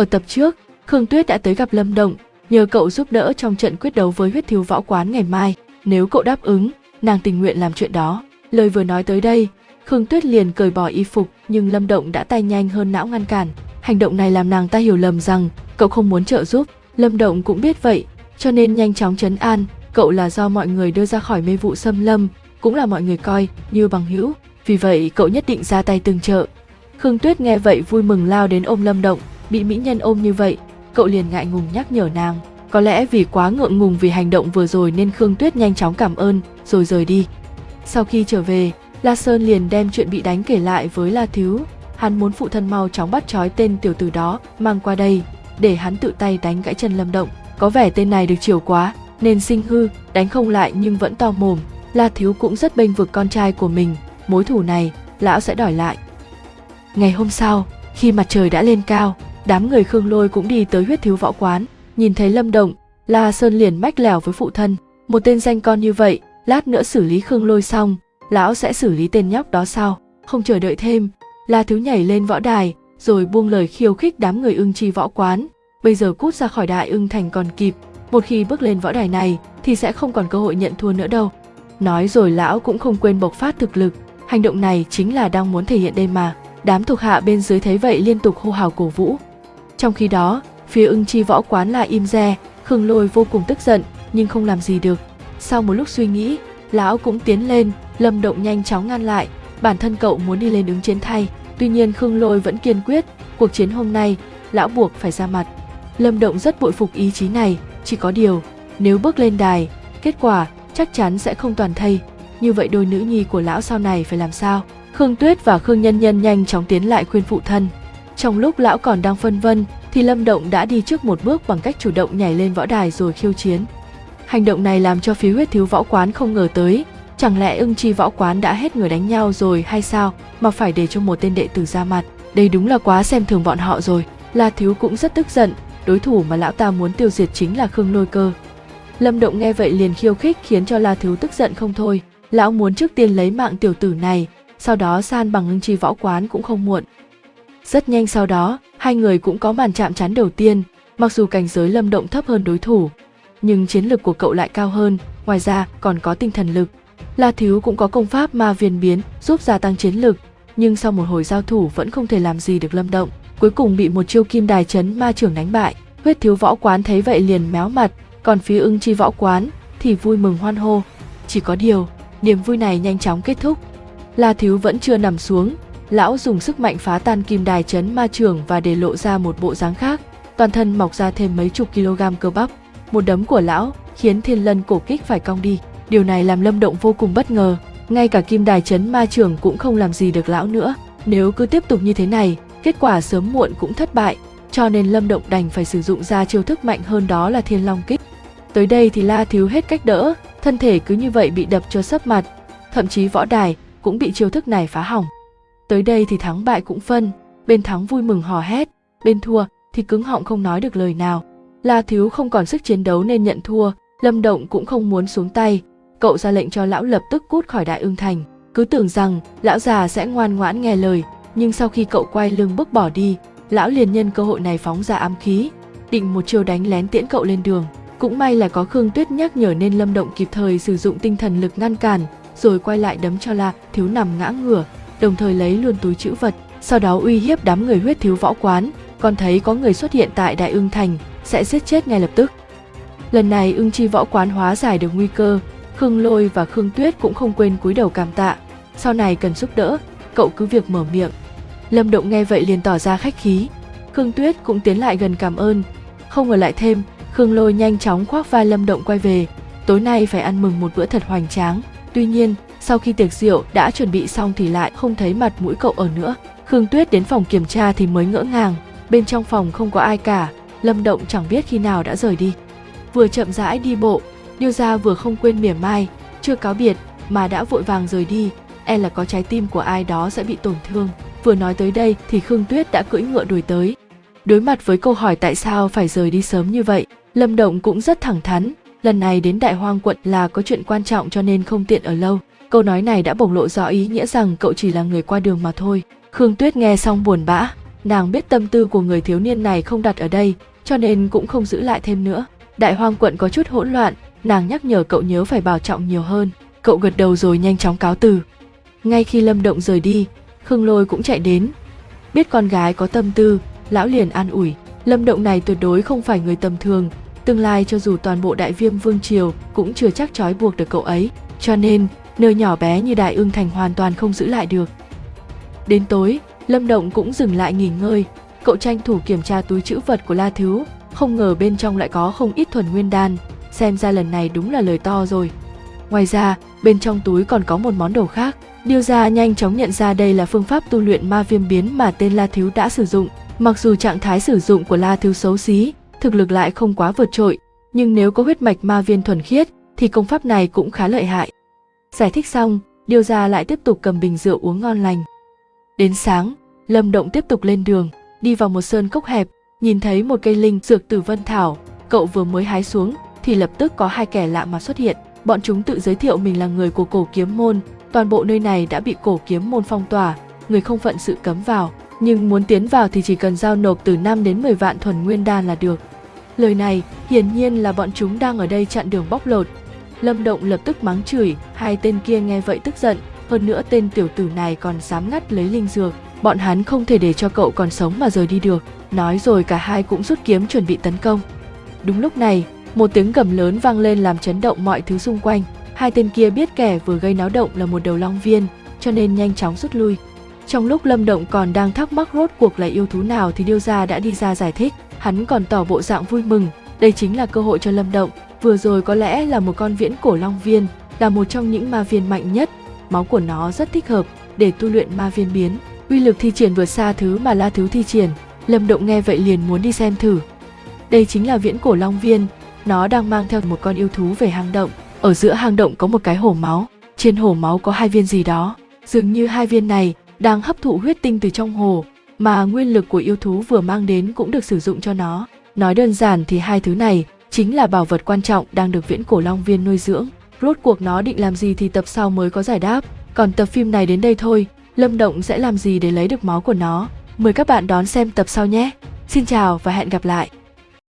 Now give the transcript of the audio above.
Ở tập trước, Khương Tuyết đã tới gặp Lâm Động, nhờ cậu giúp đỡ trong trận quyết đấu với huyết thiếu võ quán ngày mai. Nếu cậu đáp ứng, nàng tình nguyện làm chuyện đó. Lời vừa nói tới đây, Khương Tuyết liền cởi bỏ y phục nhưng Lâm Động đã tay nhanh hơn não ngăn cản. Hành động này làm nàng ta hiểu lầm rằng cậu không muốn trợ giúp. Lâm Động cũng biết vậy, cho nên nhanh chóng chấn an, cậu là do mọi người đưa ra khỏi mê vụ xâm lâm, cũng là mọi người coi như bằng hữu. Vì vậy cậu nhất định ra tay tương trợ. Khương Tuyết nghe vậy vui mừng lao đến ôm Lâm Động, bị mỹ nhân ôm như vậy, cậu liền ngại ngùng nhắc nhở nàng. Có lẽ vì quá ngượng ngùng vì hành động vừa rồi nên Khương Tuyết nhanh chóng cảm ơn, rồi rời đi. Sau khi trở về, La Sơn liền đem chuyện bị đánh kể lại với La Thiếu. Hắn muốn phụ thân mau chóng bắt trói tên tiểu tử đó mang qua đây, để hắn tự tay đánh gãy chân Lâm Động. Có vẻ tên này được chiều quá, nên sinh hư, đánh không lại nhưng vẫn to mồm. La Thiếu cũng rất bênh vực con trai của mình, mối thù này, lão sẽ đòi lại. Ngày hôm sau, khi mặt trời đã lên cao, đám người Khương Lôi cũng đi tới huyết thiếu võ quán, nhìn thấy Lâm Động, La Sơn liền mách lèo với phụ thân, một tên danh con như vậy, lát nữa xử lý Khương Lôi xong, lão sẽ xử lý tên nhóc đó sau. Không chờ đợi thêm, La Thiếu nhảy lên võ đài, rồi buông lời khiêu khích đám người ưng chi võ quán. Bây giờ cút ra khỏi đại ưng thành còn kịp, một khi bước lên võ đài này thì sẽ không còn cơ hội nhận thua nữa đâu. Nói rồi lão cũng không quên bộc phát thực lực, hành động này chính là đang muốn thể hiện đây mà. Đám thuộc hạ bên dưới thấy vậy liên tục hô hào cổ vũ. Trong khi đó, phía ưng chi võ quán là im re, Khương Lôi vô cùng tức giận nhưng không làm gì được. Sau một lúc suy nghĩ, lão cũng tiến lên, Lâm Động nhanh chóng ngăn lại, bản thân cậu muốn đi lên ứng chiến thay. Tuy nhiên Khương Lôi vẫn kiên quyết, cuộc chiến hôm nay, lão buộc phải ra mặt. Lâm Động rất bội phục ý chí này, chỉ có điều, nếu bước lên đài, kết quả chắc chắn sẽ không toàn thây. Như vậy đôi nữ nhi của lão sau này phải làm sao? Khương Tuyết và Khương Nhân Nhân nhanh chóng tiến lại khuyên phụ thân. Trong lúc lão còn đang phân vân, thì Lâm Động đã đi trước một bước bằng cách chủ động nhảy lên võ đài rồi khiêu chiến. Hành động này làm cho phía huyết thiếu võ quán không ngờ tới, chẳng lẽ ưng chi võ quán đã hết người đánh nhau rồi hay sao mà phải để cho một tên đệ tử ra mặt. Đây đúng là quá xem thường bọn họ rồi. La Thiếu cũng rất tức giận, đối thủ mà lão ta muốn tiêu diệt chính là Khương Lôi Cơ. Lâm Động nghe vậy liền khiêu khích khiến cho La Thiếu tức giận không thôi. Lão muốn trước tiên lấy mạng tiểu tử này, sau đó san bằng ưng chi võ quán cũng không muộn. Rất nhanh sau đó, hai người cũng có màn chạm trán đầu tiên, mặc dù cảnh giới Lâm Động thấp hơn đối thủ, nhưng chiến lực của cậu lại cao hơn, ngoài ra còn có tinh thần lực. La Thiếu cũng có công pháp ma viền biến giúp gia tăng chiến lực, nhưng sau một hồi giao thủ vẫn không thể làm gì được Lâm Động, cuối cùng bị một chiêu kim đài chấn ma trưởng đánh bại. Huyết thiếu võ quán thấy vậy liền méo mặt, còn phía ưng chi võ quán thì vui mừng hoan hô. Chỉ có điều, niềm vui này nhanh chóng kết thúc. La Thiếu vẫn chưa nằm xuống, lão dùng sức mạnh phá tan kim đài chấn ma trường và để lộ ra một bộ dáng khác, toàn thân mọc ra thêm mấy chục kg cơ bắp. Một đấm của lão khiến thiên lân cổ kích phải cong đi. Điều này làm Lâm Động vô cùng bất ngờ, ngay cả kim đài chấn ma trường cũng không làm gì được lão nữa. Nếu cứ tiếp tục như thế này, kết quả sớm muộn cũng thất bại, cho nên Lâm Động đành phải sử dụng ra chiêu thức mạnh hơn đó là Thiên Long kích. Tới đây thì La Thiếu hết cách đỡ, thân thể cứ như vậy bị đập cho sấp mặt, thậm chí võ đài cũng bị chiêu thức này phá hỏng. Tới đây thì thắng bại cũng phân, bên thắng vui mừng hò hét, bên thua thì cứng họng không nói được lời nào. La Thiếu không còn sức chiến đấu nên nhận thua, Lâm Động cũng không muốn xuống tay, cậu ra lệnh cho lão lập tức cút khỏi Đại Ưng Thành. Cứ tưởng rằng lão già sẽ ngoan ngoãn nghe lời, nhưng sau khi cậu quay lưng bước bỏ đi, lão liền nhân cơ hội này phóng ra ám khí, định một chiêu đánh lén tiễn cậu lên đường. Cũng may là có Khương Tuyết nhắc nhở nên Lâm Động kịp thời sử dụng tinh thần lực ngăn cản, rồi quay lại đấm cho La Thiếu nằm ngã ngửa, đồng thời lấy luôn túi chữ vật, sau đó uy hiếp đám người huyết thiếu võ quán, còn thấy có người xuất hiện tại Đại Ưng Thành, sẽ giết chết ngay lập tức. Lần này ưng chi võ quán hóa giải được nguy cơ, Khương Lôi và Khương Tuyết cũng không quên cúi đầu cảm tạ. Sau này cần giúp đỡ, cậu cứ việc mở miệng. Lâm Động nghe vậy liền tỏ ra khách khí. Khương Tuyết cũng tiến lại gần cảm ơn. Không ngờ lại thêm, Khương Lôi nhanh chóng khoác vai Lâm Động quay về. Tối nay phải ăn mừng một bữa thật hoành tráng. Tuy nhiên, sau khi tiệc rượu đã chuẩn bị xong thì lại không thấy mặt mũi cậu ở nữa. Khương Tuyết đến phòng kiểm tra thì mới ngỡ ngàng. Bên trong phòng không có ai cả, Lâm Động chẳng biết khi nào đã rời đi. Vừa chậm rãi đi bộ, Điêu Gia vừa không quên mỉa mai, chưa cáo biệt mà đã vội vàng rời đi, e là có trái tim của ai đó sẽ bị tổn thương. Vừa nói tới đây thì Khương Tuyết đã cưỡi ngựa đuổi tới. Đối mặt với câu hỏi tại sao phải rời đi sớm như vậy, Lâm Động cũng rất thẳng thắn, lần này đến Đại Hoang quận là có chuyện quan trọng cho nên không tiện ở lâu. Câu nói này đã bộc lộ rõ ý nghĩa rằng cậu chỉ là người qua đường mà thôi. Khương Tuyết nghe xong buồn bã, nàng biết tâm tư của người thiếu niên này không đặt ở đây, cho nên cũng không giữ lại thêm nữa. Đại hoang quận có chút hỗn loạn, nàng nhắc nhở cậu nhớ phải bảo trọng nhiều hơn. Cậu gật đầu rồi nhanh chóng cáo từ. Ngay khi Lâm Động rời đi, Khương Lôi cũng chạy đến. Biết con gái có tâm tư, lão liền an ủi. Lâm Động này tuyệt đối không phải người tầm thường, tương lai cho dù toàn bộ đại viêm vương triều cũng chưa chắc trói buộc được cậu ấy, cho nên nơi nhỏ bé như đại ương thành hoàn toàn không giữ lại được. Đến tối, Lâm Động cũng dừng lại nghỉ ngơi, cậu tranh thủ kiểm tra túi chữ vật của La Thiếu, không ngờ bên trong lại có không ít thuần nguyên đan, xem ra lần này đúng là lời to rồi. Ngoài ra, bên trong túi còn có một món đồ khác. Điêu gia nhanh chóng nhận ra đây là phương pháp tu luyện ma viêm biến mà tên La Thiếu đã sử dụng. Mặc dù trạng thái sử dụng của La Thiếu xấu xí, thực lực lại không quá vượt trội, nhưng nếu có huyết mạch ma viên thuần khiết thì công pháp này cũng khá lợi hại. Giải thích xong, Điêu gia lại tiếp tục cầm bình rượu uống ngon lành. Đến sáng, Lâm Động tiếp tục lên đường, đi vào một sơn cốc hẹp, nhìn thấy một cây linh dược tử vân thảo, cậu vừa mới hái xuống thì lập tức có hai kẻ lạ mà xuất hiện. Bọn chúng tự giới thiệu mình là người của cổ kiếm môn, toàn bộ nơi này đã bị cổ kiếm môn phong tỏa, người không phận sự cấm vào, nhưng muốn tiến vào thì chỉ cần giao nộp từ 5 đến 10 vạn thuần nguyên đan là được. Lời này hiển nhiên là bọn chúng đang ở đây chặn đường bóc lột. Lâm Động lập tức mắng chửi, hai tên kia nghe vậy tức giận, hơn nữa tên tiểu tử này còn dám ngắt lấy linh dược, bọn hắn không thể để cho cậu còn sống mà rời đi được. Nói rồi cả hai cũng rút kiếm chuẩn bị tấn công. Đúng lúc này, một tiếng gầm lớn vang lên làm chấn động mọi thứ xung quanh. Hai tên kia biết kẻ vừa gây náo động là một đầu long viên, cho nên nhanh chóng rút lui. Trong lúc Lâm Động còn đang thắc mắc rốt cuộc là yêu thú nào thì Điêu Gia đã đi ra giải thích. Hắn còn tỏ bộ dạng vui mừng, đây chính là cơ hội cho Lâm Động. Vừa rồi có lẽ là một con viễn cổ long viên, là một trong những ma viên mạnh nhất. Máu của nó rất thích hợp để tu luyện ma viên biến. Uy lực thi triển vượt xa thứ mà La Thứ thi triển. Lâm Động nghe vậy liền muốn đi xem thử. Đây chính là viễn cổ long viên, nó đang mang theo một con yêu thú về hang động. Ở giữa hang động có một cái hổ máu, trên hổ máu có hai viên gì đó. Dường như hai viên này đang hấp thụ huyết tinh từ trong hồ, mà nguyên lực của yêu thú vừa mang đến cũng được sử dụng cho nó. Nói đơn giản thì hai thứ này chính là bảo vật quan trọng đang được viễn cổ long viên nuôi dưỡng. Rốt cuộc nó định làm gì thì tập sau mới có giải đáp. Còn tập phim này đến đây thôi, Lâm Động sẽ làm gì để lấy được máu của nó? Mời các bạn đón xem tập sau nhé. Xin chào và hẹn gặp lại.